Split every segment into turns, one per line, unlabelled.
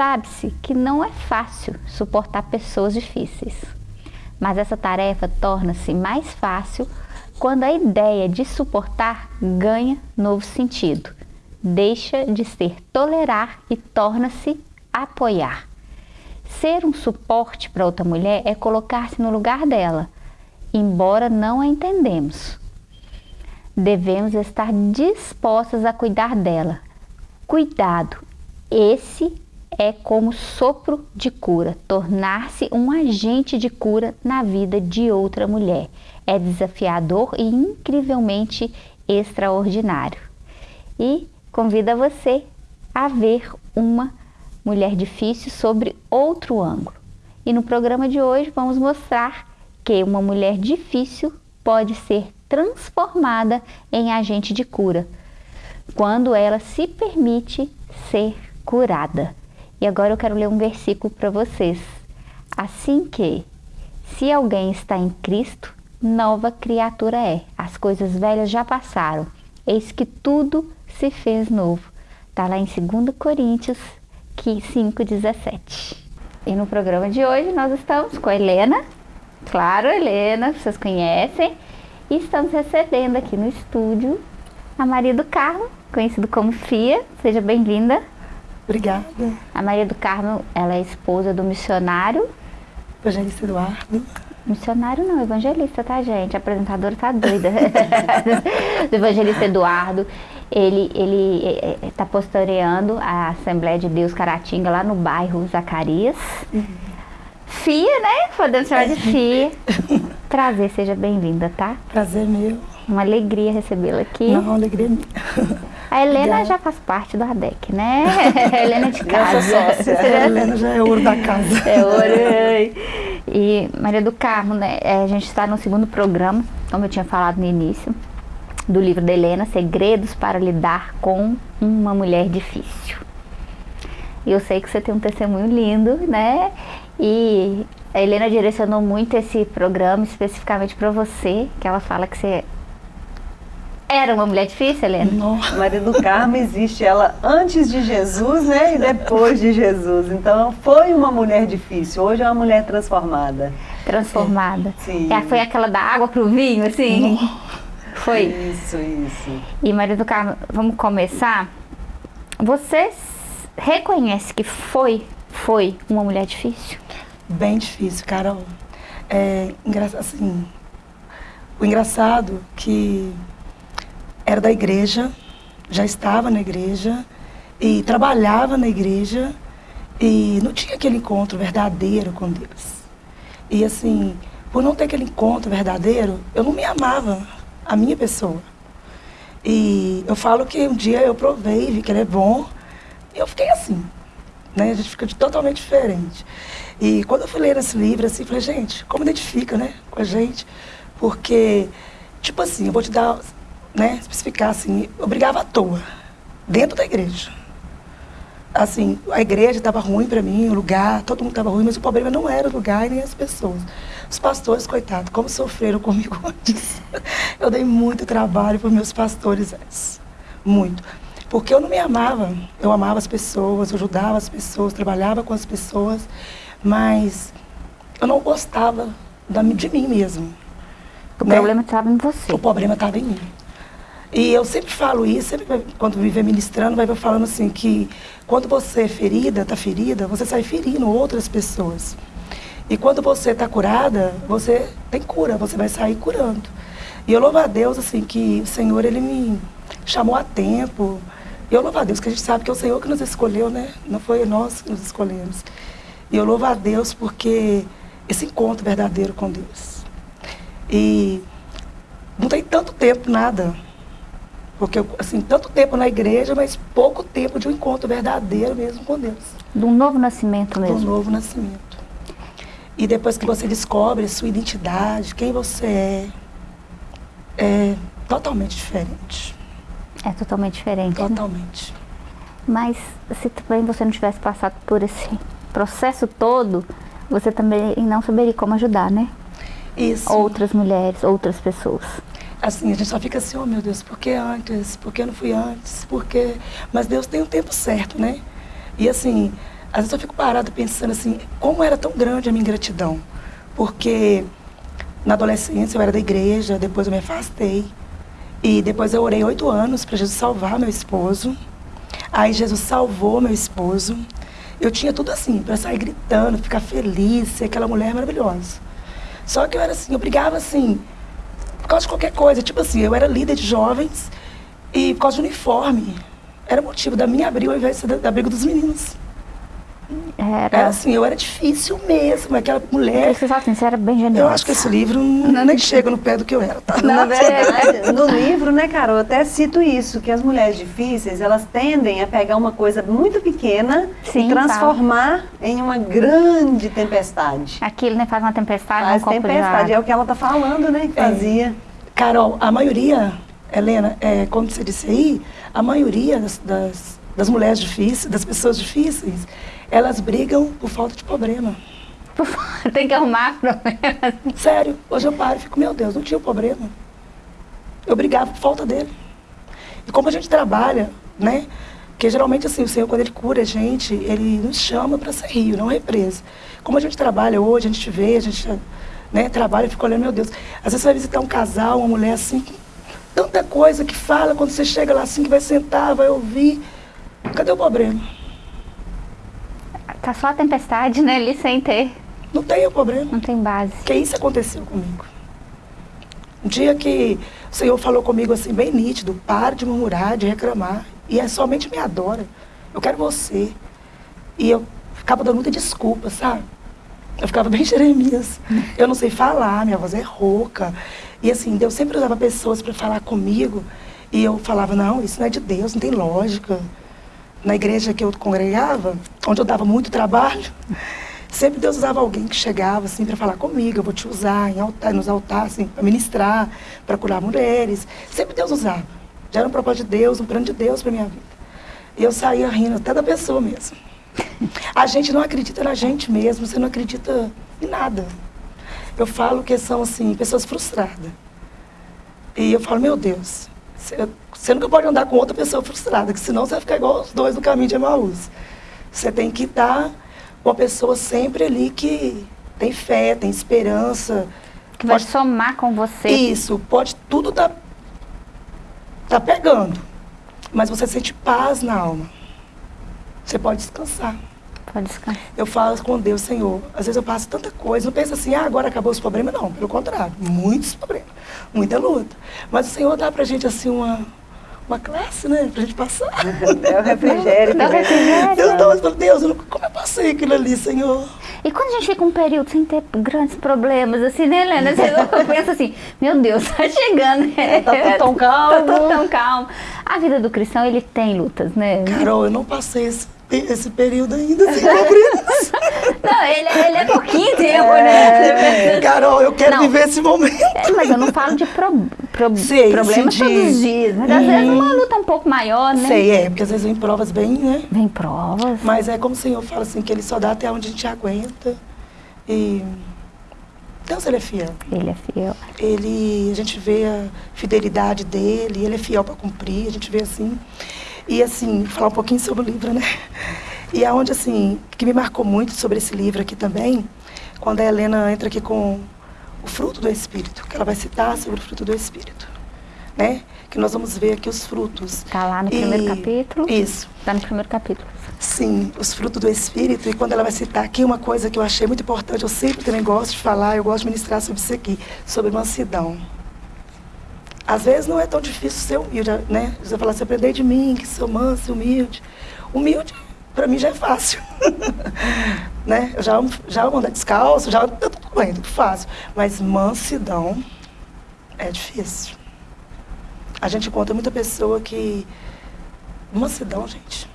Sabe-se que não é fácil suportar pessoas difíceis. Mas essa tarefa torna-se mais fácil quando a ideia de suportar ganha novo sentido. Deixa de ser tolerar e torna-se apoiar. Ser um suporte para outra mulher é colocar-se no lugar dela, embora não a entendemos. Devemos estar dispostas a cuidar dela. Cuidado, esse é como sopro de cura, tornar-se um agente de cura na vida de outra mulher. É desafiador e incrivelmente extraordinário. E convida você a ver uma mulher difícil sobre outro ângulo. E no programa de hoje vamos mostrar que uma mulher difícil pode ser transformada em agente de cura quando ela se permite ser curada. E agora eu quero ler um versículo para vocês. Assim que, se alguém está em Cristo, nova criatura é. As coisas velhas já passaram. Eis que tudo se fez novo. Está lá em 2 Coríntios 5,17. E no programa de hoje nós estamos com a Helena. Claro, Helena, vocês conhecem. E estamos recebendo aqui no estúdio a Maria do Carmo, conhecido como Fia. Seja bem-vinda.
Obrigada.
A Maria do Carmo, ela é esposa do missionário.
Evangelista Eduardo.
Missionário não, evangelista, tá, gente? A apresentadora tá doida. do evangelista Eduardo. Ele ele está é, é, pastoreando a Assembleia de Deus Caratinga lá no bairro Zacarias. Uhum. Fia, né? Podemos chamar de Fia. Prazer, seja bem-vinda, tá?
Prazer meu.
Uma alegria recebê-la aqui.
Não, uma alegria minha.
A Helena já faz parte do ADEC, né? A Helena é de casa.
sócia. A Helena já é ouro da casa.
É ouro. E Maria do Carmo, né? É, a gente está no segundo programa, como eu tinha falado no início, do livro da Helena, Segredos para Lidar com uma Mulher Difícil. E eu sei que você tem um testemunho lindo, né? E a Helena direcionou muito esse programa especificamente para você, que ela fala que você era uma mulher difícil, Helena?
Nossa. Maria do Carmo existe ela antes de Jesus, né? E depois de Jesus. Então foi uma mulher difícil. Hoje é uma mulher transformada.
Transformada. Sim. É, foi aquela da água pro vinho, assim? Foi.
Isso, isso.
E Maria do Carmo, vamos começar. Você reconhece que foi, foi uma mulher difícil?
Bem difícil, Carol. É, assim, o engraçado que era da igreja, já estava na igreja e trabalhava na igreja e não tinha aquele encontro verdadeiro com Deus. E assim, por não ter aquele encontro verdadeiro, eu não me amava, a minha pessoa. E eu falo que um dia eu provei, vi que ele é bom, e eu fiquei assim, né? A gente fica totalmente diferente. E quando eu fui ler esse livro, assim, falei, gente, como identifica, né, com a gente? Porque, tipo assim, eu vou te dar né, especificar assim, eu brigava à toa, dentro da igreja. Assim, a igreja estava ruim para mim, o lugar, todo mundo estava ruim, mas o problema não era o lugar e nem as pessoas. Os pastores, coitados, como sofreram comigo antes. Eu dei muito trabalho para meus pastores antes, muito. Porque eu não me amava, eu amava as pessoas, eu ajudava as pessoas, trabalhava com as pessoas, mas eu não gostava de mim mesmo.
O né? problema estava em você.
O problema estava em mim. E eu sempre falo isso, sempre quando vê ministrando, vai falando assim que quando você é ferida, está ferida, você sai ferindo outras pessoas. E quando você está curada, você tem cura, você vai sair curando. E eu louvo a Deus, assim, que o Senhor, Ele me chamou a tempo. E eu louvo a Deus, que a gente sabe que é o Senhor que nos escolheu, né? Não foi nós que nos escolhemos. E eu louvo a Deus porque esse encontro verdadeiro com Deus. E não tem tanto tempo, nada. Porque, assim, tanto tempo na igreja, mas pouco tempo de um encontro verdadeiro mesmo com Deus.
De um novo nascimento mesmo.
De um novo nascimento. E depois que você descobre a sua identidade, quem você é, é totalmente diferente.
É totalmente diferente.
Né? Totalmente. Né?
Mas se também você não tivesse passado por esse processo todo, você também não saberia como ajudar, né?
Isso.
Outras mulheres, outras pessoas
assim, a gente só fica assim, oh meu Deus, por que antes? Por que eu não fui antes? Por que... Mas Deus tem um tempo certo, né? E assim, às vezes eu fico parada pensando assim, como era tão grande a minha ingratidão. Porque na adolescência eu era da igreja, depois eu me afastei. E depois eu orei oito anos para Jesus salvar meu esposo. Aí Jesus salvou meu esposo. Eu tinha tudo assim, para sair gritando, ficar feliz, ser aquela mulher maravilhosa. Só que eu era assim, eu brigava assim, causa de qualquer coisa. Tipo assim, eu era líder de jovens e por causa de uniforme. Era motivo da minha briga ao invés da, briga dos meninos.
Era.
Era assim, eu era difícil mesmo, aquela mulher.
Você fala assim, você era bem generosa.
Eu acho que esse livro não, nem chega no pé do que eu era, tá?
Na verdade, no livro, né, Carol, eu até cito isso, que as mulheres difíceis, elas tendem a pegar uma coisa muito pequena
Sim,
e transformar em uma grande tempestade.
Aquilo, né, faz uma tempestade,
Faz
um
tempestade, é o que ela tá falando, né, que
É.
fazia.
Carol, a maioria, Helena, é, como você disse aí, a maioria das, das, das mulheres difíceis, das pessoas difíceis, elas brigam por falta de problema.
Tem que arrumar problemas.
Sério, hoje eu paro e fico, meu Deus, não tinha problema. Eu brigava por falta dele. E como a gente trabalha, né? Porque geralmente assim, o Senhor, quando Ele cura a gente, Ele nos chama para ser rio, não represa. Como a gente trabalha hoje, a gente vê, a gente né, trabalha e fica olhando, meu Deus. Às vezes você vai visitar um casal, uma mulher assim, tanta coisa que fala, quando você chega lá assim, que vai sentar, vai ouvir. Cadê o problema?
Tá só a tempestade, né, ali sem ter,
Não tem o problema.
não tem base.
Que isso aconteceu comigo. Um dia que o Senhor falou comigo assim, bem nítido, pare de murmurar, de reclamar. E é somente me adora. Eu quero você. E eu ficava dando muita desculpa, sabe? Eu ficava bem Jeremias. Eu não sei falar, minha voz é rouca. E assim, Deus sempre usava pessoas para falar comigo. E eu falava, não, isso não é de Deus, não tem lógica. Na igreja que eu congregava, onde eu dava muito trabalho, sempre Deus usava alguém que chegava assim para falar comigo, eu vou te usar em altar, nos altares, assim, para ministrar, para curar mulheres. Sempre Deus usava. Já era um propósito de Deus, um plano de Deus para minha vida. E eu saía rindo até da pessoa mesmo. A gente não acredita na gente mesmo, você não acredita em nada. Eu falo que são assim, pessoas frustradas. E eu falo, meu Deus, você, nunca pode andar com outra pessoa frustrada, que senão você vai ficar igual os dois no caminho de Emaús. Você tem que estar com uma pessoa sempre ali que tem fé, tem esperança.
Que vai
Pode-
somar com você.
Isso, pode tudo tá, tá pegando, mas você sente paz na alma. Você pode descansar.
Pode descansar.
Eu falo com Deus, Senhor, às vezes eu passo tanta coisa, não penso assim, ah, agora acabou os problemas, não, pelo contrário, muitos problemas, muita luta. Mas o Senhor dá pra gente assim uma, uma classe, né, pra gente passar.
É o refrigério. Que vem.
refrigério.
Eu falo, Deus, como eu passei aquilo ali, Senhor?
E quando a gente fica um período sem ter grandes problemas, assim, né, Helena? Você pensa assim, meu Deus, tá chegando. né?
Tá tudo tão calmo.
Tá tudo tão calmo. A vida do cristão, ele tem lutas, né?
Carol, eu não passei esse, esse período ainda sem problemas.
Não, ele, ele é pouquinho tempo, né?
Carol, eu quero
Não.
viver esse momento.
É, mas eu não falo de pro, pro-
Sei,
problemas
de-
todos os dias. Mas às vezes uma luta um pouco maior, né?
Sei, é, porque às vezes vem provas bem, né?
Vem provas.
Mas é como o Senhor fala assim, que Ele só dá até onde a gente aguenta. E Deus, Ele é fiel.
Ele é fiel.
Ele, a gente vê a fidelidade dele, Ele é fiel para cumprir, a gente vê assim. E assim, falar um pouquinho sobre o livro, né? E aonde, assim, que me marcou muito sobre esse livro aqui também, quando a Helena entra aqui com o fruto do Espírito, que ela vai citar sobre o fruto do Espírito, né? Que nós vamos ver aqui os frutos.
Tá lá no primeiro
E-
capítulo.
Isso.
Tá no primeiro capítulo.
Sim, os frutos do Espírito. E quando ela vai citar aqui uma coisa que eu achei muito importante, eu sempre também gosto de falar, eu gosto de ministrar sobre isso aqui, sobre mansidão. Às vezes não é tão difícil ser humilde, né? Você falar assim, aprender de mim, que sou manso humilde. Humilde, para mim, já é fácil. né? Eu já já amo andar descalço, já tudo bem, tudo fácil. Mas mansidão é difícil. A gente encontra muita pessoa que. Mansidão, gente.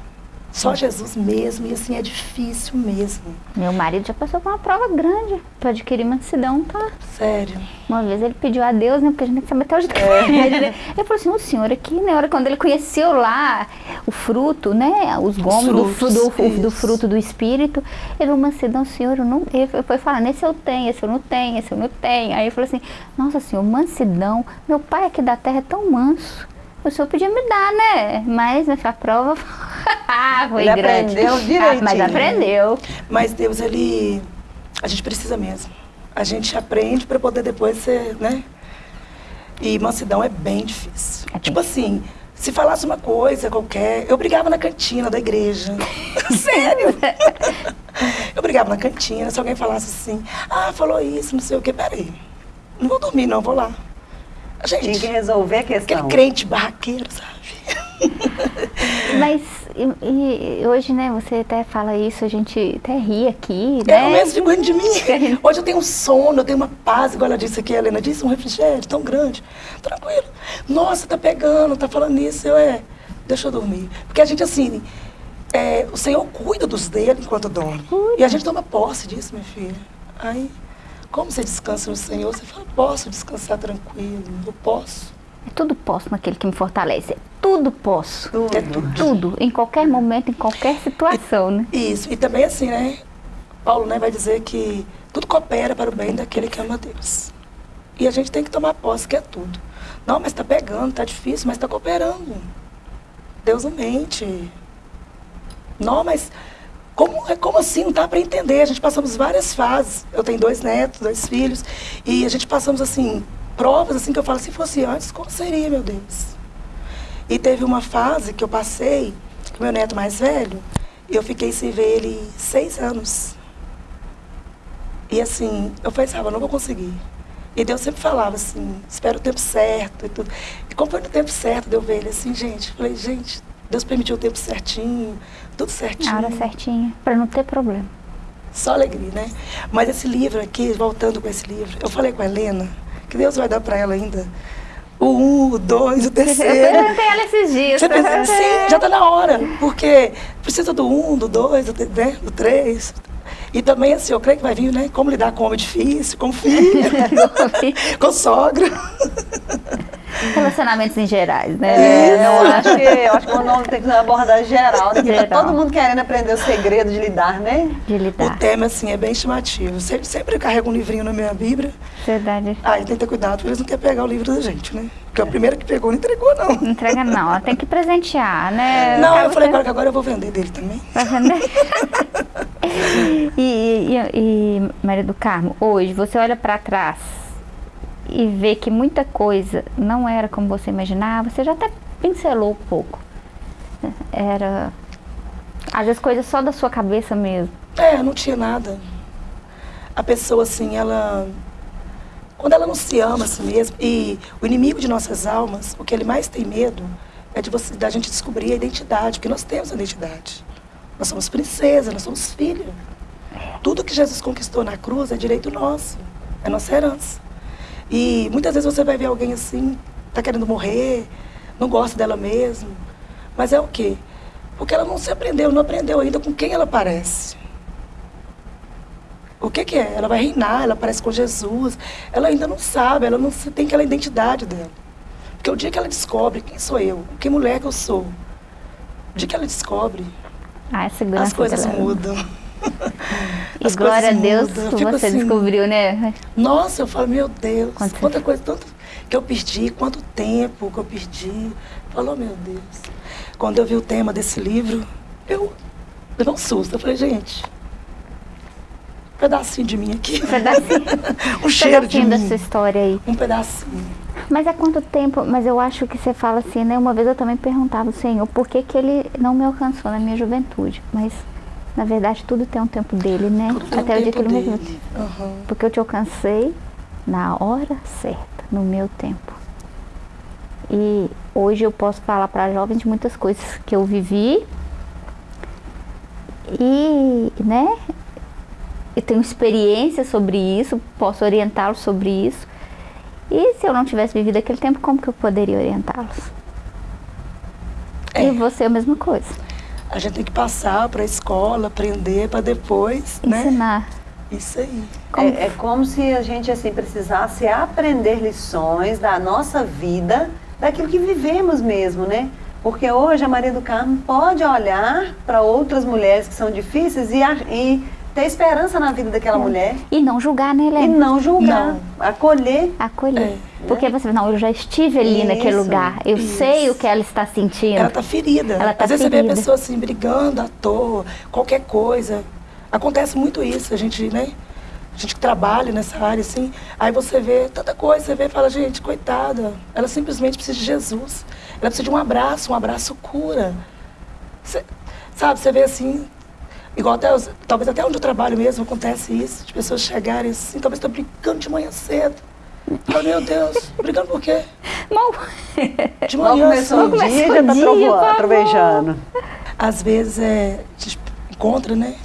Só Jesus mesmo, e assim é difícil mesmo.
Meu marido já passou por uma prova grande para adquirir mansidão, tá?
Sério.
Uma vez ele pediu a Deus, né? Porque a gente tem que saber até onde
É.
né? Ele falou assim, o senhor aqui, na hora quando ele conheceu lá o fruto, né? Os gomos do,
frutos,
do, do fruto do Espírito, ele falou, mansidão, senhor, eu não... Ele foi falando, esse eu tenho, esse eu não tenho, esse eu não tenho. Aí ele falou assim, nossa senhor, mansidão, meu pai aqui da terra é tão manso. O senhor podia me dar, né? Mas a prova foi
Ele
grande.
aprendeu direitinho.
Ah, mas aprendeu.
Mas Deus, ele. A gente precisa mesmo. A gente aprende para poder depois ser, né? E mansidão é bem difícil.
É
tipo assim, se falasse uma coisa qualquer, eu brigava na cantina da igreja. Sério? eu brigava na cantina, se alguém falasse assim, ah, falou isso, não sei o quê, peraí. Não vou dormir, não, vou lá.
Tinha que
Gente,
resolver a
aquele
questão.
crente barraqueiro, sabe?
Mas e, e hoje, né, você até fala isso, a gente até ri aqui,
Eu
né?
mesmo fico rindo de mim. Hoje eu tenho um sono, eu tenho uma paz, igual ela disse aqui, a Helena disse, um refrigério tão grande. Tranquilo. Nossa, tá pegando, tá falando isso. Eu, é, deixa eu dormir. Porque a gente, assim, é, o Senhor cuida dos dele enquanto dorme. E a gente toma posse disso, minha filha. Aí, como você descansa no Senhor, você fala, posso descansar tranquilo, eu posso.
É tudo posso naquele que me fortalece. É tudo posso.
Tudo.
É tudo.
Tudo, em qualquer momento, em qualquer situação, né?
Isso, e também assim, né? Paulo né, vai dizer que tudo coopera para o bem daquele que ama Deus. E a gente tem que tomar posse, que é tudo. Não, mas está pegando, está difícil, mas está cooperando. Deus não mente. Não, mas como, como assim? Não dá para entender. A gente passamos várias fases. Eu tenho dois netos, dois filhos, e a gente passamos assim, provas assim que eu falo, se fosse antes, como seria, meu Deus? E teve uma fase que eu passei com meu neto mais velho, e eu fiquei sem ver ele seis anos. E assim, eu eu não vou conseguir. E Deus sempre falava assim, espera o tempo certo e tudo. E como foi no tempo certo de eu ver ele assim, gente, falei, gente, Deus permitiu o tempo certinho, tudo certinho.
A hora certinha, pra não ter problema.
Só alegria, né? Mas esse livro aqui, voltando com esse livro, eu falei com a Helena, que Deus vai dar para ela ainda o um, o dois, o
Eu
terceiro.
perguntei ela esses dias.
Você pensa, sim, já está na hora, porque precisa do um, do dois, do, né, do três. E também, assim, eu creio que vai vir, né? Como lidar com homem difícil, com filho, com sogra.
Relacionamentos em gerais, né?
É, eu acho que eu acho que o nome tem que ser uma abordagem geral, né? Tá
Geral.
todo mundo querendo aprender o segredo de lidar, né?
De
O
lidar.
tema, assim, é bem chamativo. Sempre, sempre eu carrego um livrinho na minha Bíblia.
Verdade.
Aí tem que ter cuidado, porque eles não querem pegar o livro da gente, né? Porque o primeiro que pegou não entregou, não.
Não entrega não, ela tem que presentear, né?
Não,
Acaba
eu falei agora que agora eu vou vender dele também.
Vai vender? e, e, e, Maria do Carmo, hoje você olha para trás e vê que muita coisa não era como você imaginava, você já até pincelou um pouco. Era, às vezes, coisa só da sua cabeça mesmo.
É, não tinha nada. A pessoa, assim, ela. Quando ela não se ama a si e o inimigo de nossas almas, o que ele mais tem medo é de você, da gente descobrir a identidade, porque nós temos a identidade. Nós somos princesa, nós somos filha. Tudo que Jesus conquistou na cruz é direito nosso, é nossa herança. E muitas vezes você vai ver alguém assim, tá querendo morrer, não gosta dela mesmo. Mas é o quê? Porque ela não se aprendeu, não aprendeu ainda com quem ela parece. O que, que é? Ela vai reinar, ela parece com Jesus. Ela ainda não sabe, ela não tem aquela identidade dela. Porque o dia que ela descobre quem sou eu, que mulher que eu sou, o dia que ela descobre,
Ah,
as coisas
dela-
mudam.
E
As
glória a Deus.
Eu
que
fico
você
assim,
descobriu, né?
Nossa, eu falo, meu Deus,
Quando você-
quanta coisa, tanto que eu perdi, quanto tempo que eu perdi. Falou, meu Deus. Quando eu vi o tema desse livro, eu levei um susto. Eu falei, gente, um pedacinho de mim aqui.
Um pedacinho,
um cheiro de
pedacinho da
mim.
sua história aí.
Um pedacinho.
Mas há quanto tempo? Mas eu acho que você fala assim, né? Uma vez eu também perguntava ao Senhor por que, que ele não me alcançou na minha juventude. Mas, na verdade, tudo tem um tempo dele, né?
Tudo
Até o dia que ele
dele. Aham.
Porque eu te alcancei na hora certa, no meu tempo. E hoje eu posso falar para jovens de muitas coisas que eu vivi. E, né? Eu tenho experiência sobre isso, posso orientá-los sobre isso. E se eu não tivesse vivido aquele tempo, como que eu poderia orientá-los?
É.
E você a mesma coisa.
A gente tem que passar para a escola, aprender, para depois, né?
Ensinar.
Isso aí.
Como-
É, é como se a gente assim precisasse aprender lições da nossa vida, daquilo que vivemos mesmo, né? Porque hoje a Maria do Carmo pode olhar para outras mulheres que são difíceis e, e ter esperança na vida daquela é. mulher.
E não julgar, né, Helena?
E não julgar. Não. Acolher.
Acolher. É. Porque você não, eu já estive ali isso, naquele lugar. Eu isso. sei o que ela está sentindo.
Ela está ferida. Ela tá Às vezes ferida. você vê a pessoa assim, brigando à toa, qualquer coisa. Acontece muito isso, a gente, né? A gente que trabalha nessa área, assim, aí você vê tanta coisa, você vê e fala, gente, coitada, ela simplesmente precisa de Jesus. Ela precisa de um abraço, um abraço cura. Você, sabe, você vê assim, igual até, talvez até onde eu trabalho mesmo acontece isso, de pessoas chegarem assim, talvez estou brincando de manhã cedo. Fala, meu Deus, brigando por quê?
Mal.
De manhã começou o dia já está trovejando.
Às vezes é, a gente encontra, né,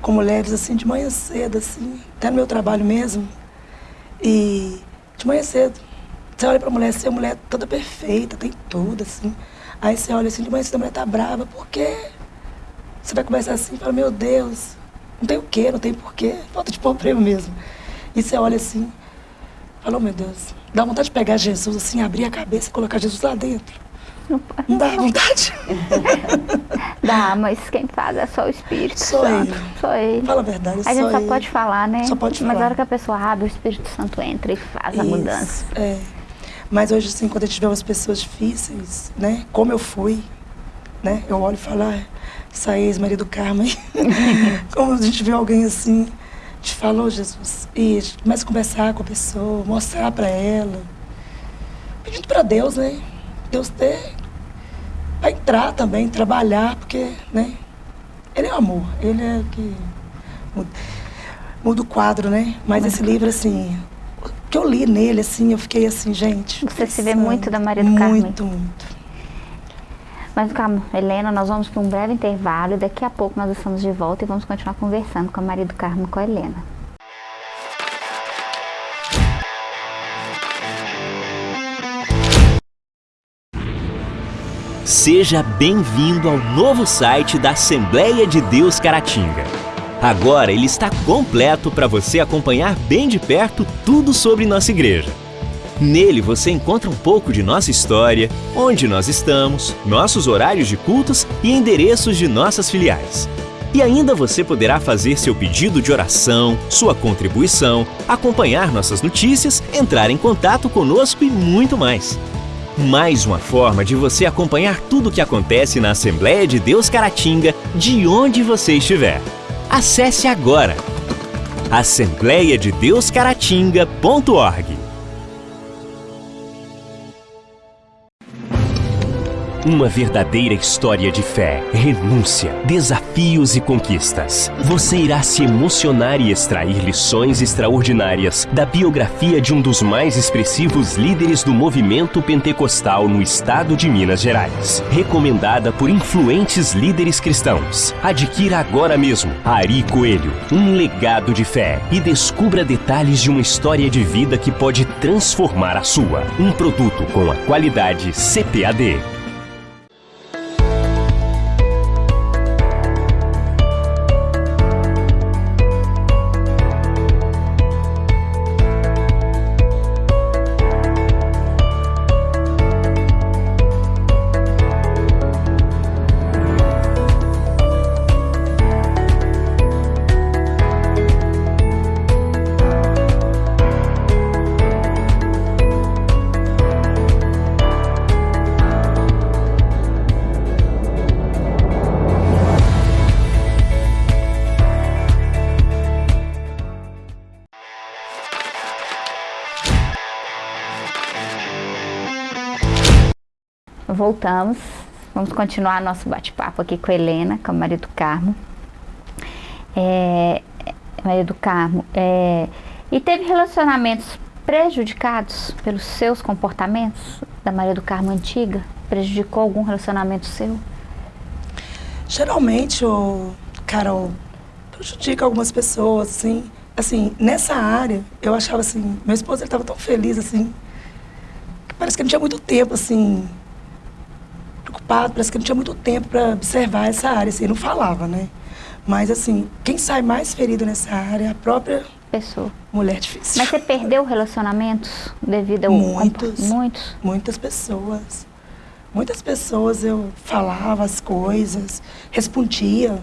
com mulheres assim de manhã cedo, assim, até no meu trabalho mesmo. E de manhã cedo, você olha pra mulher, assim, a mulher toda perfeita, tem tudo, assim. Aí você olha assim, de manhã cedo a mulher tá brava, por quê? Você vai começar assim e fala, meu Deus, não tem o quê, não tem porquê, falta de problema mesmo. E você olha assim, fala, oh, meu Deus, dá vontade de pegar Jesus assim, abrir a cabeça e colocar Jesus lá dentro. Não, não dá vontade?
dá, mas quem faz é só o Espírito
só
Santo.
Ele.
Só ele.
Fala a verdade,
A gente só
ele.
pode falar, né?
Só pode falar.
Mas na hora que a pessoa abre, o Espírito Santo entra e faz Isso, a mudança.
É. Mas hoje, assim, quando a gente vê umas pessoas difíceis, né? Como eu fui, né? Eu olho e falo, ah, essa ex-marido Carmen. como a gente vê alguém assim, fala, oh, Jesus. E começa a conversar com a pessoa, mostrar para ela. Pedindo para Deus, né? Deus ter para entrar também, trabalhar, porque, né? Ele é o amor, ele é que muda, muda o quadro, né? Mas esse livro, assim, o que eu li nele, assim, eu fiquei assim, gente.
Você pensando, se vê muito da Maria do Carmo.
Muito, muito.
Mas calma, Helena, nós vamos para um breve intervalo e daqui a pouco nós estamos de volta e vamos continuar conversando com a Maria do Carmo com a Helena.
Seja bem-vindo ao novo site da Assembleia de Deus Caratinga. Agora ele está completo para você acompanhar bem de perto tudo sobre nossa igreja. Nele você encontra um pouco de nossa história, onde nós estamos, nossos horários de cultos e endereços de nossas filiais. E ainda você poderá fazer seu pedido de oração, sua contribuição, acompanhar nossas notícias, entrar em contato conosco e muito mais. Mais uma forma de você acompanhar tudo o que acontece na Assembleia de Deus Caratinga, de onde você estiver. Acesse agora assembleiadedeuscaratinga.org Uma verdadeira história de fé, renúncia, desafios e conquistas. Você irá se emocionar e extrair lições extraordinárias da biografia de um dos mais expressivos líderes do movimento pentecostal no estado de Minas Gerais. Recomendada por influentes líderes cristãos. Adquira agora mesmo Ari Coelho, um legado de fé e descubra detalhes de uma história de vida que pode transformar a sua. Um produto com a qualidade CPAD.
Voltamos. Vamos continuar nosso bate-papo aqui com a Helena, com a Maria do Carmo. É, Maria do Carmo, é, e teve relacionamentos prejudicados pelos seus comportamentos da Maria do Carmo antiga? Prejudicou algum relacionamento seu?
Geralmente, o Carol, prejudica algumas pessoas, assim. Assim, nessa área, eu achava assim, meu esposo estava tão feliz, assim, que parece que não tinha muito tempo, assim, preocupado, parece que não tinha muito tempo para observar essa área, assim, não falava, né? Mas, assim, quem sai mais ferido nessa área é a própria
pessoa.
Mulher difícil.
Mas você perdeu relacionamentos devido ao...
Muitos.
Muitos?
Muitas pessoas. Muitas pessoas eu falava as coisas, respondia,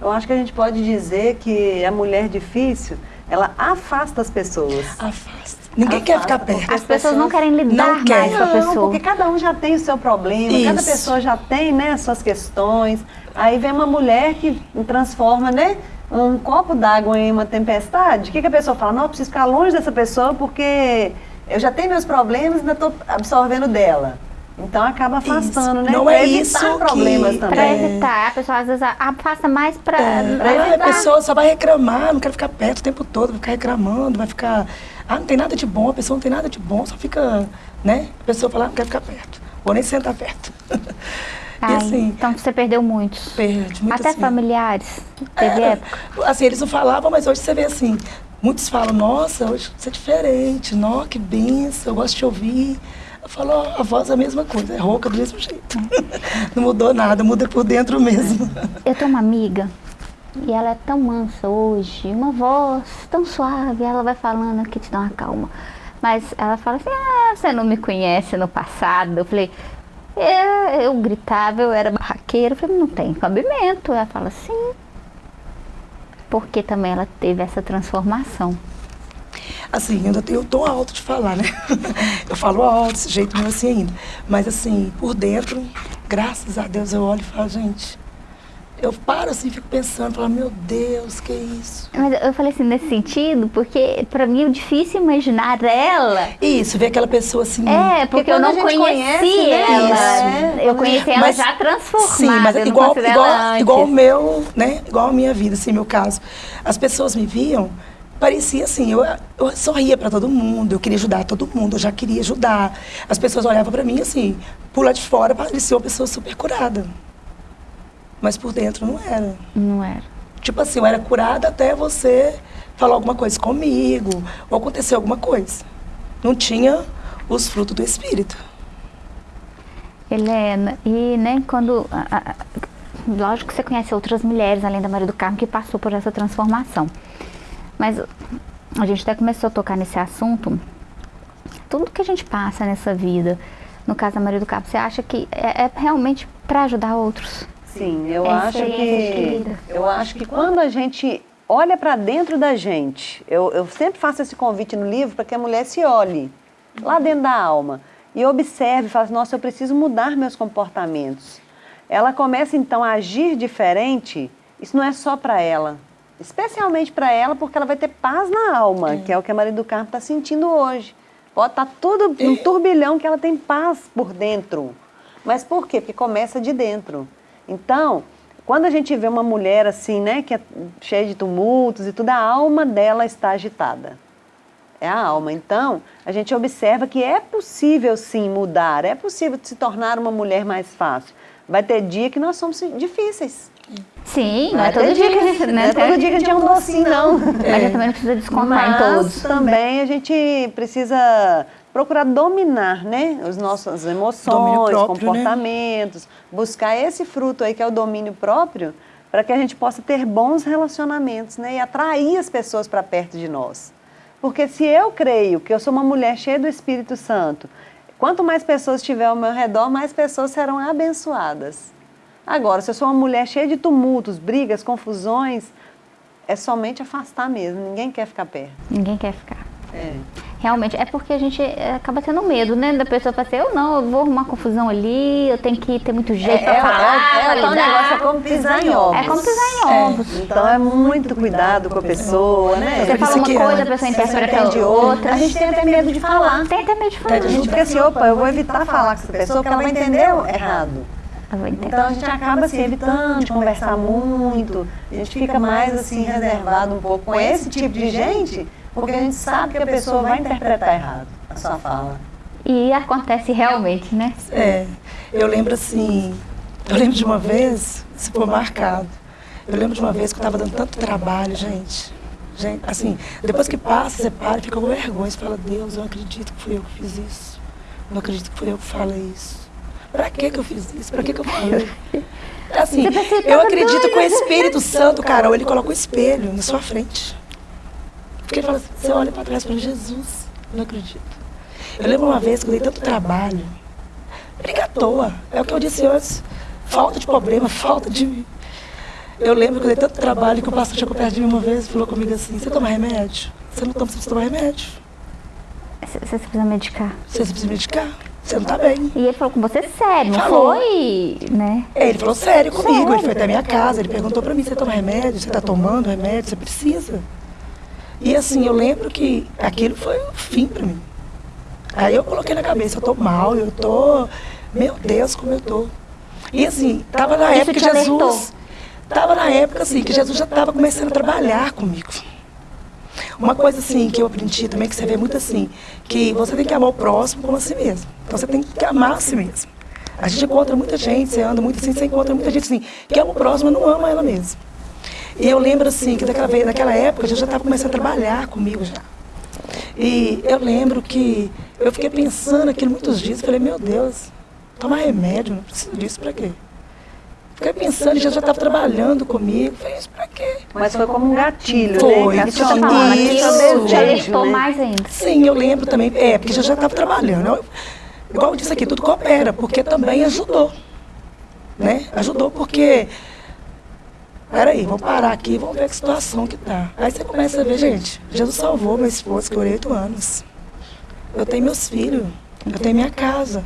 Eu acho que a gente pode dizer que a mulher difícil, ela afasta as pessoas.
Afasta. Ninguém quer ficar perto.
As pessoas não querem lidar
Não
mais
quer.
com a
Não,
pessoa.
porque cada um já tem o seu problema, cada
Isso.
pessoa já tem, né, suas questões. Aí vem uma mulher que transforma, né, um copo d'água em uma tempestade. O que, que a pessoa fala? Não, eu preciso ficar longe dessa pessoa porque eu já tenho meus problemas e ainda estou absorvendo dela. Então acaba afastando,
Isso.
né?
Não
pra
é
evitar
isso
problemas
que-
Pra
também.
evitar, a pessoa às vezes afasta mais pra,
É,
pra
ah, a pessoa só vai reclamar, não quer ficar perto o tempo todo, vai ficar reclamando, vai ficar. Ah, não tem nada de bom, a pessoa não tem nada de bom, só fica, né? A pessoa fala, ah, não quer ficar perto, vou nem sentar perto.
Ai,
e assim,
então você perdeu muitos.
perde muito
Até
assim.
familiares. Teve
É,
época.
Assim, eles não falavam, mas hoje você vê assim, muitos falam, nossa, hoje você é diferente, nó, que benção, eu gosto de te ouvir. Eu falo, ó, a voz é a mesma coisa, é rouca do mesmo jeito. não mudou nada, muda por dentro mesmo.
Eu tenho uma amiga e ela é tão mansa hoje, uma voz tão suave, ela vai falando que te dá uma calma. Mas ela fala assim, ah, você não me conhece no passado. Eu falei, é, eu gritava, eu era barraqueira. Eu falei, não tem cabimento. Ela fala, sim. Porque também ela teve essa transformação.
Assim, eu ainda tenho o tom alto de falar, né? Eu falo alto, desse jeito meu assim ainda. Mas assim, por dentro, graças a Deus, eu olho e falo, gente, eu paro assim, fico pensando, falo, meu Deus, que isso?
Mas eu falei assim, nesse sentido, porque pra mim é difícil imaginar ela.
Isso, ver aquela pessoa assim.
É, porque eu
quando a
não conheci
conhece, né,
ela.
isso.
Eu conheci ela
Mas-
já transformada.
Sim, mas
eu
igual, igual,
ela
igual o meu, né? Igual a minha vida, assim, meu caso. As pessoas me viam, parecia assim, eu, eu sorria para todo mundo, eu queria ajudar todo mundo, eu já queria ajudar. As pessoas olhavam para mim assim, por lá de fora parecia uma pessoa super curada. Mas por dentro não era.
Não era.
Tipo assim, eu era curada até você falar alguma coisa comigo, ou acontecer alguma coisa. Não tinha os frutos do Espírito.
Helena, e né, quando. a- a- lógico que você conhece outras mulheres, além da Maria do Carmo, que passou por essa transformação. Mas a gente até começou a tocar nesse assunto. Tudo que a gente passa nessa vida, no caso da Maria do Carmo, você acha que é, é realmente para ajudar outros?
Sim, eu
É
acho que eu acho que quando a gente olha para dentro da gente, eu, eu sempre faço esse convite no livro para que a mulher se olhe lá dentro da alma e observe, fala, assim, nossa, eu preciso mudar meus comportamentos. Ela começa então a agir diferente. Isso não é só para ela, especialmente para ela, porque ela vai ter paz na alma, que é o que a Maria do Carmo está sentindo hoje. Pode estar tudo num turbilhão que ela tem paz por dentro. Mas por quê? Porque começa de dentro. Então, quando a gente vê uma mulher assim, né, que é cheia de tumultos e tudo, a alma dela está agitada. É a alma. Então, a gente observa que é possível sim mudar, é possível se tornar uma mulher mais fácil. Vai ter dia que nós somos difíceis.
Sim, não
Vai
é todo dia que a gente.
Não
Né,
é todo dia que a gente é um docinho, não.
Mas a gente também não precisa descontar em
Mas
todos.
também a gente precisa procurar dominar, né, as nossas emoções,
próprio, né?
comportamentos, buscar esse fruto aí que é o domínio próprio, para que a gente possa ter bons relacionamentos, né, e atrair as pessoas para perto de nós. Porque se eu creio que eu sou uma mulher cheia do Espírito Santo, quanto mais pessoas estiver ao meu redor, mais pessoas serão abençoadas. Agora, se eu sou uma mulher cheia de tumultos, brigas, confusões, é somente afastar mesmo, ninguém quer ficar perto.
Ninguém quer ficar.
É.
Realmente, é porque a gente é, acaba tendo medo, né? Da pessoa falar assim, eu não, eu vou arrumar confusão ali, eu tenho que ter muito jeito pra falar,
é,
pra
é, é, um negócio é como pisar em ovos.
É como pisar em ovos.
Então é muito cuidado com a pessoa, né?
Você fala uma coisa,
é-
a pessoa interpreta
entende
outra.
A gente tem até medo de falar.
Tem até medo de falar.
A gente fica assim, opa, eu vou evitar falar com essa pessoa porque ela vai entender errado.
Vou entender.
Então a gente acaba assim, evitando de conversar muito, a gente fica mais assim reservado um pouco com esse tipo de gente, porque a gente sabe que a pessoa vai interpretar errado a sua fala.
E acontece realmente, né?
É, eu lembro assim, eu lembro de uma vez, se for marcado, eu lembro de uma vez que eu estava dando tanto trabalho, gente. Gente, assim, depois que passa, você para e fica com vergonha. Você fala, Deus, eu não acredito que fui eu que fiz isso. Eu não acredito que fui eu que falei isso. Pra que que eu fiz isso? Pra que que eu falei? Assim, eu acredito que o. Espírito Santo, Carol, ele coloca o espelho na sua frente. Porque ele fala assim, você olha para trás e fala, Jesus, eu não acredito. Eu lembro uma vez que eu dei tanto trabalho. Briga à toa. É o que eu disse antes. Falta de problema, falta de. Eu lembro que eu dei tanto trabalho que o pastor chegou perto de mim uma vez e falou comigo assim, você toma remédio? Você não toma, você precisa tomar remédio.
Você precisa medicar.
Você precisa medicar? Você não tá bem.
E ele falou com você sério, não
Falou.
foi, né?
É, ele falou sério comigo, ele
Sério?
foi até a minha casa, ele perguntou pra mim, você toma remédio? Você tá tomando remédio? Você precisa? E assim, eu lembro que aquilo foi o fim pra mim. Aí eu coloquei na cabeça, eu tô mal, eu tô... Meu Deus, como eu tô. E assim, tava na
Isso
época que
alertou?
Jesus... Tava na época, assim, que Jesus já estava começando a trabalhar comigo. Uma coisa assim que eu aprendi também, que você vê muito assim, que você tem que amar o próximo como a si mesmo. Então você tem que amar a si mesmo. A gente encontra muita gente, você anda muito assim, você encontra muita gente assim, que ama o próximo, não ama ela mesma. E eu lembro assim, que daquela, vez, naquela época, Jesus já estava começando a trabalhar comigo já. E eu lembro que eu fiquei pensando aquilo muitos dias, falei, meu Deus, tomar remédio, não preciso disso pra quê? Fiquei pensando, Jesus já estava trabalhando comigo, falei, isso pra quê?
Mas foi como um gatilho,
Foi,
né?
Isso falando,
isso.
te
desejo,
alertou
né?
mais ainda.
Sim, eu lembro também, é, porque já já estava trabalhando. Eu- igual eu disse aqui, tudo coopera, porque também ajudou. Né? Ajudou porque. Peraí, vamos parar aqui, vamos ver que situação que tá. Aí você começa a ver, gente, Jesus salvou meu esposo, que eu orei oito anos. Eu tenho meus filhos, eu tenho minha casa,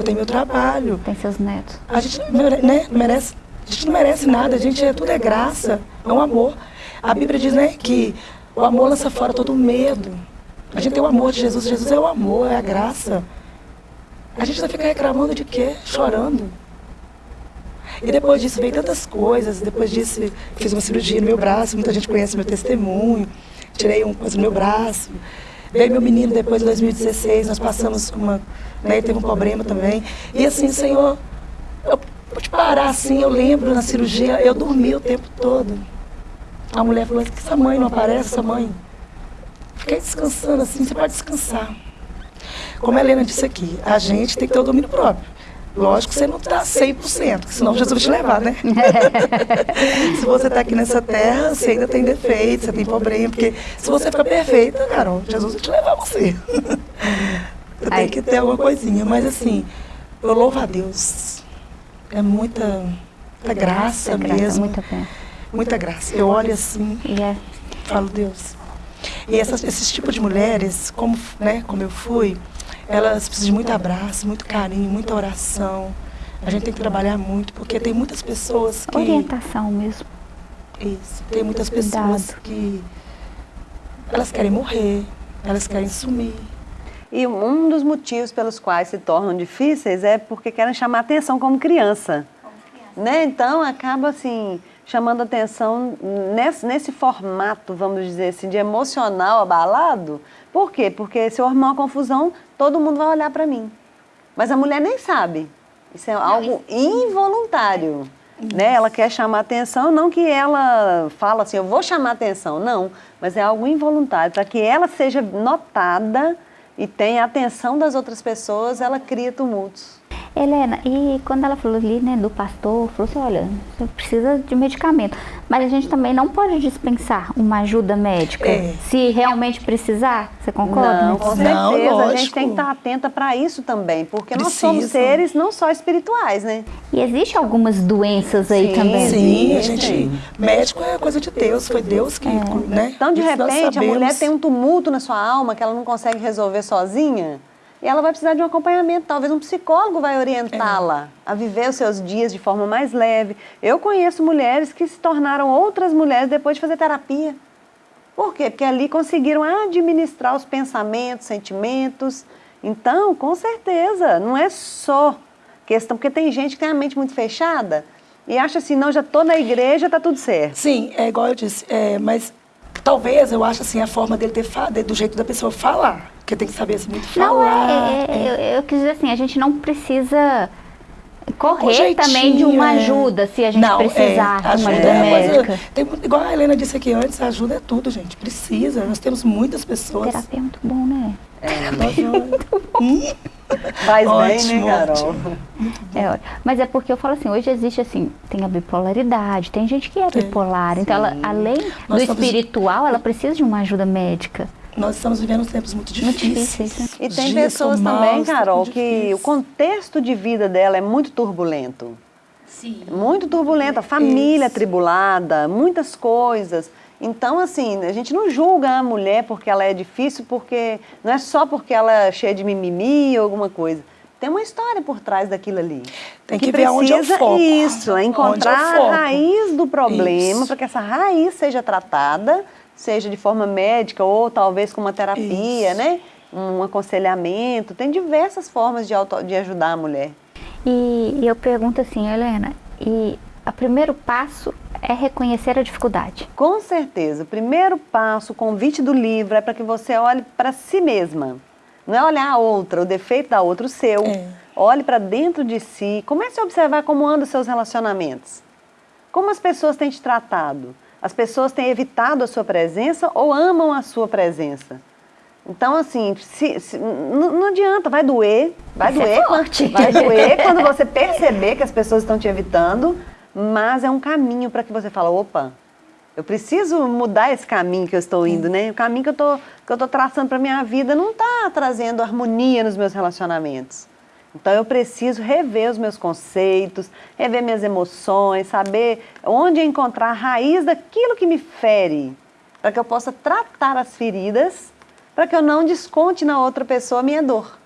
eu tenho meu trabalho.
Tem seus netos.
A gente não né, não merece, a gente não merece nada, a gente é, tudo é graça, é um amor. A Bíblia diz né, que o amor lança fora todo medo. A gente tem o amor de Jesus, Jesus é o amor, é a graça. A gente vai ficar reclamando de quê? Chorando. E depois disso veio tantas coisas, depois disso fiz uma cirurgia no meu braço, muita gente conhece meu testemunho, tirei um coisa no meu braço. Veio meu menino depois de 2016, nós passamos uma. Né, teve um problema também. E assim, Senhor, eu pude parar assim, eu lembro na cirurgia, eu dormi o tempo todo. A mulher falou assim, que essa mãe não aparece, essa mãe. Fiquei descansando assim, você pode descansar. Como a Helena disse aqui, a gente tem que ter o domínio próprio. Lógico que você não está 100%, porque senão Jesus vai te levar, né? se você está aqui nessa terra, você ainda tem defeitos, você tem problema, porque se você ficar perfeita, Carol, Jesus vai te levar você. tenho que ter alguma coisinha, mas assim, eu louvo a Deus. É muita, muita graça
graça,
mesmo.
muita.
Muita graça. Eu olho assim,
E é,
falo, Deus. E essas, esses tipos de mulheres, como, né, como eu fui, elas precisam de muito abraço, muito carinho, muita oração. A gente tem que trabalhar muito, porque tem muitas pessoas que.
orientação mesmo.
Isso, tem muitas pessoas
Cuidado.
que. Elas querem morrer, elas querem sumir.
E um dos motivos pelos quais se tornam difíceis é porque querem chamar atenção como criança. Né? Então acaba assim chamando atenção nesse, nesse formato, vamos dizer assim, de emocional abalado. Por quê? Porque se eu arrumar uma confusão, todo mundo vai olhar para mim. Mas a mulher nem sabe. Isso é algo involuntário. Né? Ela quer chamar atenção, não que ela fala assim, eu vou chamar atenção, não, mas é algo involuntário. Para que ela seja notada e tenha a atenção das outras pessoas, ela cria tumultos.
Helena, e quando ela falou ali, né, do pastor, falou assim, olha, você precisa de medicamento. Mas a gente também não pode dispensar uma ajuda médica.
É.
Se realmente precisar, você concorda?
Não, com certeza.
Não,
a gente tem que estar atenta para isso também, porque nós somos seres não só espirituais, né?
E existe algumas doenças aí
Sim,
também.
Sim, a gente. Médico é coisa de Deus, foi Deus que. Né?
Então, de repente, a mulher tem um tumulto na sua alma que ela não consegue resolver sozinha. E ela vai precisar de um acompanhamento. Talvez um psicólogo vai orientá-la a viver os seus dias de forma mais leve. Eu conheço mulheres que se tornaram outras mulheres depois de fazer terapia. Por quê? Porque ali conseguiram administrar os pensamentos, sentimentos. Então, com certeza, não é só questão, porque tem gente que tem a mente muito fechada e acha assim, não, já estou na igreja, tá tudo certo.
Sim, é igual eu disse, é, mas talvez eu acho assim a forma dele ter fa- de- do jeito da pessoa falar, porque tem que saber assim, muito
Não,
falar.
é, é, eu, eu quis dizer assim, a gente não precisa correr
jeitinho,
também de uma
é.
ajuda se a gente
Não,
precisar
é,
de uma
ajuda é
médica.
tem igual a Helena disse aqui antes, ajuda é tudo, gente. Precisa. Nós temos muitas pessoas.
Terapia é muito bom, né?
Nós Hum?
Faz bem,
Ótimo,
né, Carol?
ótimo.
É, mas é porque eu falo assim, hoje existe assim, tem a bipolaridade, tem gente que é
Tem,
bipolar, então ela, além do
Nós estamos-
espiritual, ela precisa de uma ajuda médica.
Nós estamos vivendo tempos muito
Muito
difíceis.
difíceis,
E
Os
tem
dias
pessoas também,
maus, tá
Carol, que o contexto de vida dela é muito turbulento. Sim. Muito turbulenta, família Isso. tribulada, muitas coisas. Então, assim, a gente não julga a mulher porque ela é difícil, porque não é só porque ela é cheia de mimimi ou alguma coisa. Tem uma história por trás daquilo ali.
Tem que, que ver onde é o foco.
Isso, é encontrar é a raiz do problema, para que essa raiz seja tratada, seja de forma médica ou talvez com uma terapia, isso. né? Um aconselhamento. Tem diversas formas de, auto, de ajudar a mulher.
E, e eu pergunto assim, Helena, e o primeiro passo é reconhecer a dificuldade.
Com certeza. O primeiro passo, o convite do livro é para que você olhe para si mesma. Não é olhar a outra, o defeito da outra, o seu. É. Olhe para dentro de si. Comece a observar como andam os seus relacionamentos. Como as pessoas têm te tratado. As pessoas têm evitado a sua presença ou amam a sua presença. Então, assim, se, se, não, não, adianta, vai doer, vai Isso é doer, é quando, vai doer quando você perceber que as pessoas estão te evitando, mas é um caminho para que você fala, opa, eu preciso mudar esse caminho que eu estou indo, né? O caminho que eu tô, que eu estou traçando para minha vida não está trazendo harmonia nos meus relacionamentos. Então eu preciso rever os meus conceitos, rever minhas emoções, saber onde encontrar a raiz daquilo que me fere, para que eu possa tratar as feridas, para que eu não desconte na outra pessoa a minha dor.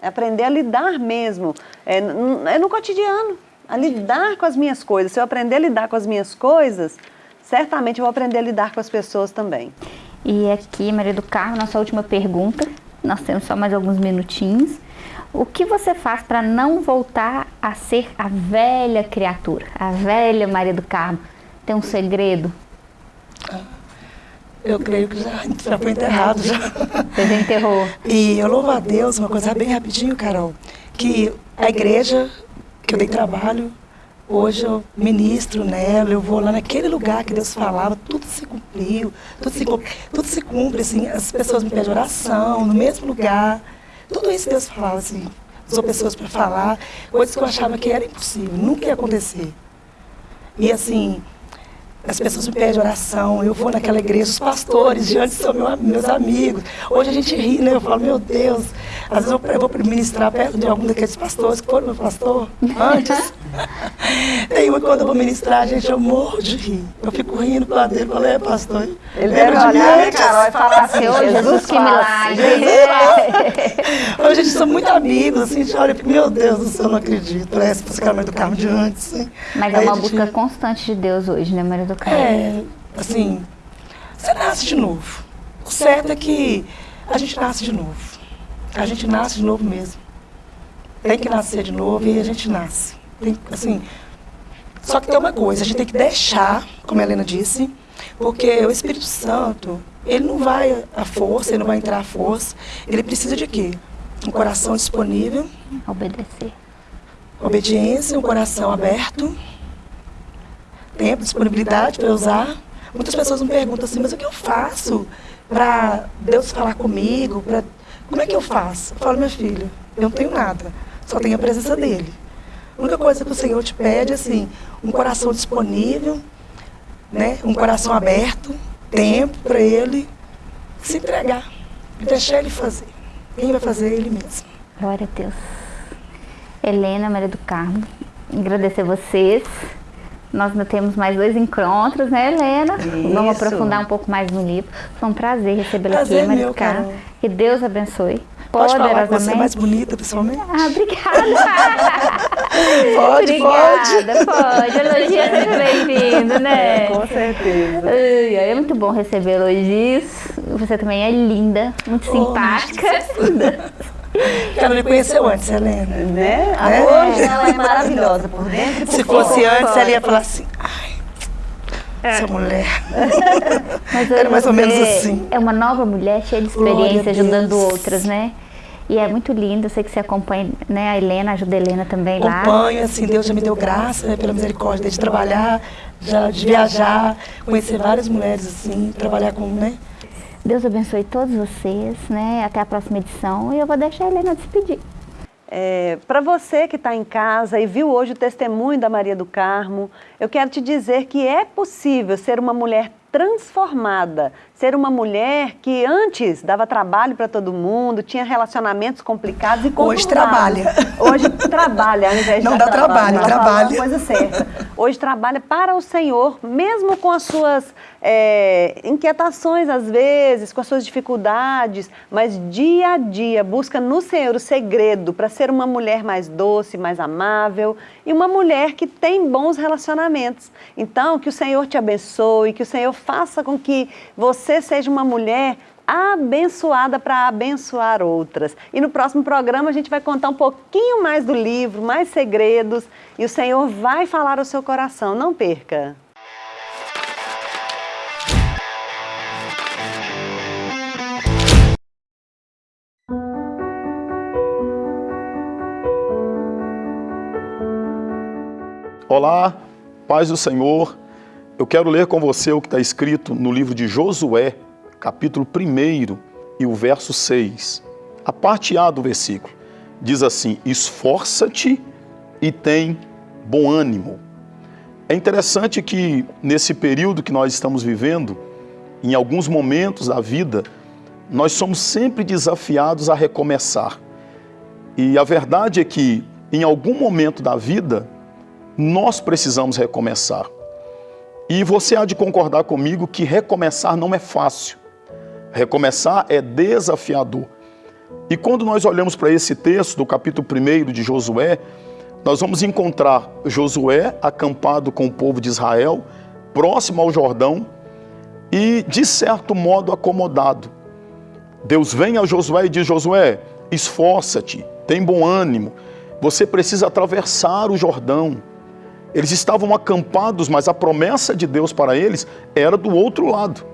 É aprender a lidar mesmo, é, é no cotidiano, a lidar com as minhas coisas. Se eu aprender a lidar com as minhas coisas, certamente eu vou aprender a lidar com as pessoas também.
E aqui, Maria do Carmo, nossa última pergunta. Nós temos só mais alguns minutinhos. O que você faz para não voltar a ser a velha criatura, a velha Maria do Carmo? Tem um segredo?
Eu creio que já, já foi enterrado. Já.
Você já enterrou.
E eu louvo a Deus, uma coisa bem rapidinho, Carol, que a igreja que eu dei trabalho, Hoje eu ministro nela, eu vou lá naquele lugar que Deus falava, tudo se cumpriu, tudo se, tudo se cumpre, assim, as pessoas me pedem oração, no mesmo lugar. Tudo isso Deus falava, assim, usou pessoas para falar, coisas que eu achava que era impossível, nunca ia acontecer. E assim, as pessoas me pedem oração, eu vou naquela igreja, os pastores diante são meu, meus amigos. Hoje a gente ri, né? Eu falo, meu Deus, às vezes eu, eu vou ministrar perto de algum daqueles pastores que foram meu pastor antes. Tem uma quando eu vou ministrar, gente, eu morro de rir. Eu fico rindo para dentro, falei, é pastor.
Ele deve olhar, né, Carol, e falar assim, Jesus, Jesus que milagre.
Hoje a gente são muito amigos, assim, a gente olha e meu Deus do céu, não acredito. Parece você do carro de antes, assim.
Mas é Aí é uma busca constante de Deus hoje, né, Maria do
É, assim, você nasce de novo. O certo é que a gente nasce de novo. A gente nasce de novo mesmo. Tem que nascer de novo e a gente nasce. Tem, assim, só que tem uma coisa, a gente tem que deixar, como a Helena disse, porque o Espírito Santo, ele não vai à força, ele não vai entrar à força. Ele precisa de quê? Um coração disponível.
Obedecer.
Obediência, um coração aberto. Tempo, disponibilidade para usar. Muitas pessoas me perguntam assim, mas o que eu faço para Deus falar comigo? Pra... Como é que eu faço? Eu falo, meu filho, eu não tenho nada, só tenho a presença dele. A única coisa que o Senhor te pede é assim, um coração disponível, né? um coração aberto, tempo para Ele se entregar e deixar Ele fazer. Quem vai fazer é Ele mesmo.
Glória a Deus. Helena, Maria do Carmo, agradecer vocês. Nós ainda temos mais dois encontros, né, Helena? Isso. Vamos aprofundar um pouco mais no livro. Foi um prazer recebê-la aqui, Carmo. Que Deus abençoe.
Pode falar você é mais bonita, pessoalmente?
Ah, obrigada.
pode,
obrigada, pode. pode. Elogio é sempre bem-vindo, né?
É, com certeza.
é muito bom receber elogios. Você também é linda, muito oh, simpática.
Ela me conheceu antes, Helena.
Né? É. Hoje ela é maravilhosa por dentro e por
Se fosse antes, ela ia falar assim, ai, essa é. mulher.
Mas Era mais ou menos assim. É uma nova mulher cheia de experiência, ajudando outras, né? E é muito lindo, eu sei que você acompanha, né, a Helena, ajuda a Helena também
lá. Acompanho, assim, Deus já me deu graça, né, pela misericórdia de trabalhar, já, de viajar, conhecer várias mulheres, assim, trabalhar com, né?
Deus abençoe todos vocês, né, até a próxima edição, e eu vou deixar a Helena despedir.
É, Para você que está em casa e viu hoje o testemunho da Maria do Carmo, eu quero te dizer que é possível ser uma mulher transformada. Ser uma mulher que antes dava trabalho para todo mundo, tinha relacionamentos complicados e
Hoje trabalha.
Hoje trabalha, ao invés de
Não dá trabalho,
Ela
trabalha.
coisa certa. Hoje trabalha para o Senhor, mesmo com as suas é, inquietações às vezes, com as suas dificuldades, mas dia a dia busca no Senhor o segredo para ser uma mulher mais doce, mais amável e uma mulher que tem bons relacionamentos. Então, que o Senhor te abençoe, que o Senhor faça com que você seja uma mulher abençoada para abençoar outras. E no próximo programa a gente vai contar um pouquinho mais do livro, mais segredos, e o Senhor vai falar ao seu coração. Não perca!
Olá, paz do Senhor. Eu quero ler com você o que está escrito no livro de Josué, capítulo 1 e o verso 6. A parte A do versículo diz assim: Esforça-te e tem bom ânimo. É interessante que nesse período que nós estamos vivendo, em alguns momentos da vida, nós somos sempre desafiados a recomeçar. E a verdade é que em algum momento da vida, nós precisamos recomeçar. E você há de concordar comigo que recomeçar não é fácil. Recomeçar é desafiador. E quando nós olhamos para esse texto do capítulo 1 de Josué, nós vamos encontrar Josué acampado com o povo de Israel, próximo ao Jordão e, de certo modo, acomodado. Deus vem a Josué e diz: Josué, esforça-te, tem bom ânimo, você precisa atravessar o Jordão. Eles estavam acampados, mas a promessa de Deus para eles era do outro lado.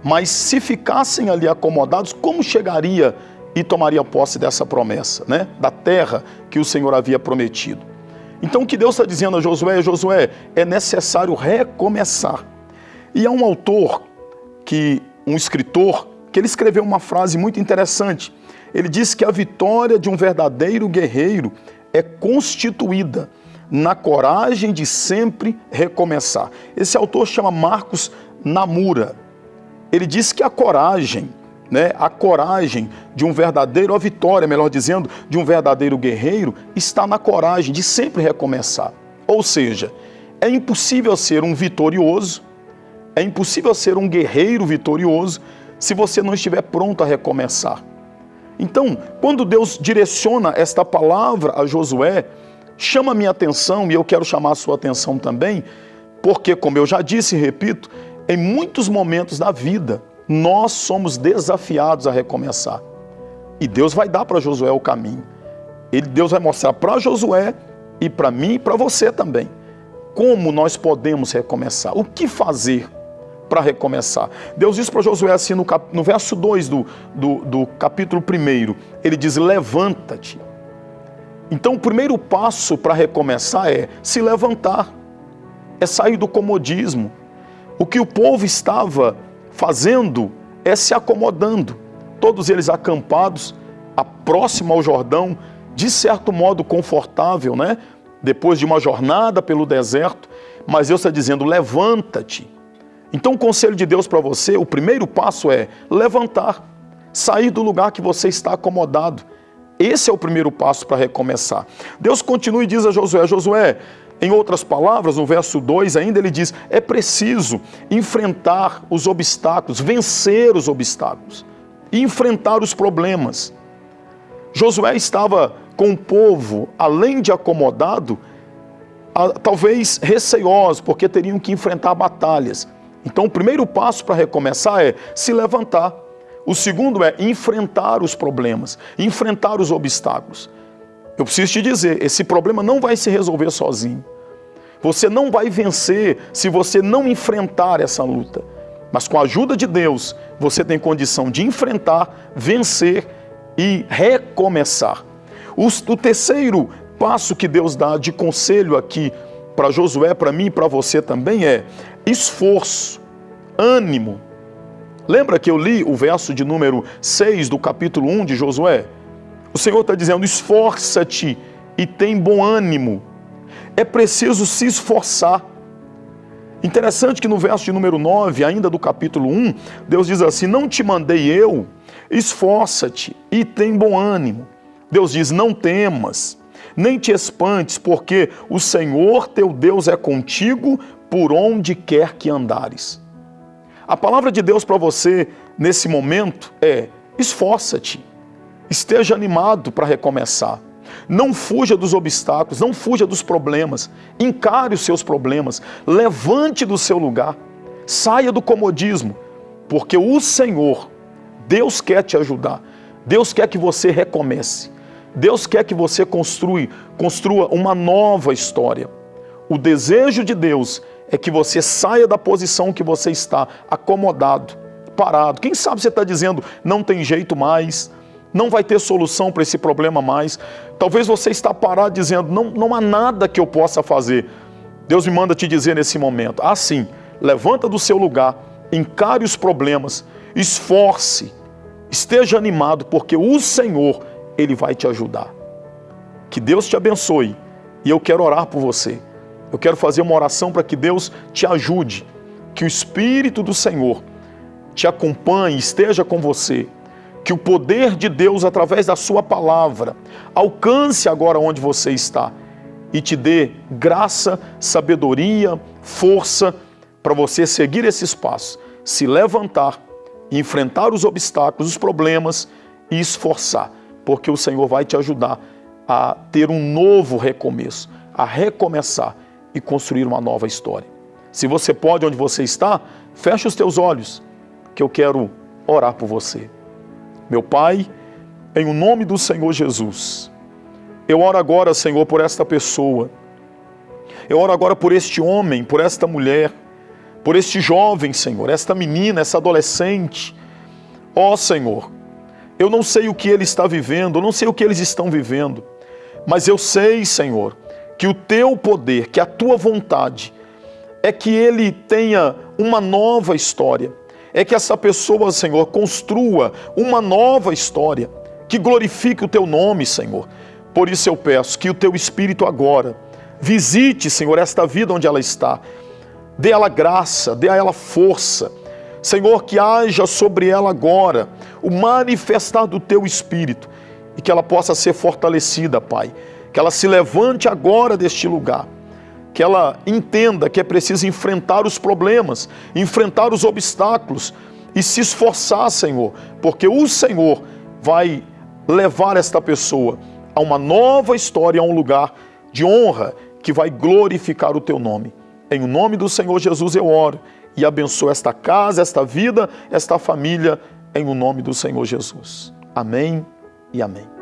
Mas se ficassem ali acomodados, como chegaria e tomaria posse dessa promessa, né? Da terra que o Senhor havia prometido. Então o que Deus está dizendo a Josué, Josué, é necessário recomeçar. E há um autor, que um escritor, que ele escreveu uma frase muito interessante. Ele diz que a vitória de um verdadeiro guerreiro é constituída na coragem de sempre recomeçar. Esse autor chama Marcos Namura. Ele diz que a coragem, né, a coragem de um verdadeiro, a vitória, melhor dizendo, de um verdadeiro guerreiro está na coragem de sempre recomeçar. Ou seja, é impossível ser um vitorioso, é impossível ser um guerreiro vitorioso se você não estiver pronto a recomeçar. Então, quando Deus direciona esta palavra a Josué, chama minha atenção e eu quero chamar a sua atenção também, porque, como eu já disse e repito, em muitos momentos da vida nós somos desafiados a recomeçar. E Deus vai dar para Josué o caminho. Ele, Deus vai mostrar para Josué e para mim e para você também como nós podemos recomeçar, o que fazer para recomeçar. Deus diz para Josué assim no, cap, no verso 2 do, do, do capítulo 1, ele diz: Levanta-te então, o primeiro passo para recomeçar é se levantar, é sair do comodismo. O que o povo estava fazendo é se acomodando, todos eles acampados, a próximo ao Jordão, de certo modo confortável, né? Depois de uma jornada pelo deserto, mas Deus está dizendo: levanta-te. Então, o conselho de Deus para você, o primeiro passo é levantar, sair do lugar que você está acomodado esse é o primeiro passo para recomeçar. Deus continua e diz a Josué: Josué, em outras palavras, no verso 2 ainda ele diz: é preciso enfrentar os obstáculos, vencer os obstáculos enfrentar os problemas. Josué estava com o povo, além de acomodado, talvez receoso, porque teriam que enfrentar batalhas. Então, o primeiro passo para recomeçar é se levantar o segundo é enfrentar os problemas, enfrentar os obstáculos. Eu preciso te dizer, esse problema não vai se resolver sozinho. Você não vai vencer se você não enfrentar essa luta. Mas com a ajuda de Deus, você tem condição de enfrentar, vencer e recomeçar. O, terceiro passo que Deus dá de conselho aqui para Josué, para mim e para você também é esforço, ânimo, Lembra que eu li o verso de número 6 do capítulo 1 de Josué? O Senhor está dizendo: esforça-te e tem bom ânimo. É preciso se esforçar. Interessante que no verso de número 9, ainda do capítulo 1, Deus diz assim: Não te mandei eu, esforça-te e tem bom ânimo. Deus diz: Não temas, nem te espantes, porque o Senhor teu Deus é contigo por onde quer que andares. A palavra de Deus para você nesse momento é: esforça-te, esteja animado para recomeçar. Não fuja dos obstáculos, não fuja dos problemas. Encare os seus problemas, levante do seu lugar, saia do comodismo, porque o Senhor, Deus quer te ajudar. Deus quer que você recomece. Deus quer que você construa, construa uma nova história. O desejo de Deus é que você saia da posição que você está, acomodado, parado. Quem sabe você está dizendo, não tem jeito mais, não vai ter solução para esse problema mais. Talvez você está parado dizendo, não, não há nada que eu possa fazer. Deus me manda te dizer nesse momento, assim, levanta do seu lugar, encare os problemas, esforce, esteja animado, porque o Senhor, Ele vai te ajudar. Que Deus te abençoe e eu quero orar por você. Eu quero fazer uma oração para que Deus te ajude, que o Espírito do Senhor te acompanhe, esteja com você, que o poder de Deus, através da Sua palavra, alcance agora onde você está e te dê graça, sabedoria, força para você seguir esses passos, se levantar, enfrentar os obstáculos, os problemas e esforçar, porque o Senhor vai te ajudar a ter um novo recomeço, a recomeçar e construir uma nova história. Se você pode onde você está, feche os teus olhos, que eu quero orar por você. Meu Pai, em o nome do Senhor Jesus, eu oro agora, Senhor, por esta pessoa. Eu oro agora por este homem, por esta mulher, por este jovem, Senhor, esta menina, essa adolescente. Ó oh, Senhor, eu não sei o que ele está vivendo, eu não sei o que eles estão vivendo, mas eu sei, Senhor, que o teu poder, que a tua vontade é que ele tenha uma nova história, é que essa pessoa, Senhor, construa uma nova história, que glorifique o teu nome, Senhor. Por isso eu peço que o teu Espírito agora visite, Senhor, esta vida onde ela está, dê a ela graça, dê a ela força. Senhor, que haja sobre ela agora o manifestar do teu Espírito e que ela possa ser fortalecida, Pai que ela se levante agora deste lugar, que ela entenda que é preciso enfrentar os problemas, enfrentar os obstáculos e se esforçar, Senhor, porque o Senhor vai levar esta pessoa a uma nova história, a um lugar de honra que vai glorificar o teu nome. Em nome do Senhor Jesus eu oro e abençoo esta casa, esta vida, esta família, em o nome do Senhor Jesus. Amém e amém.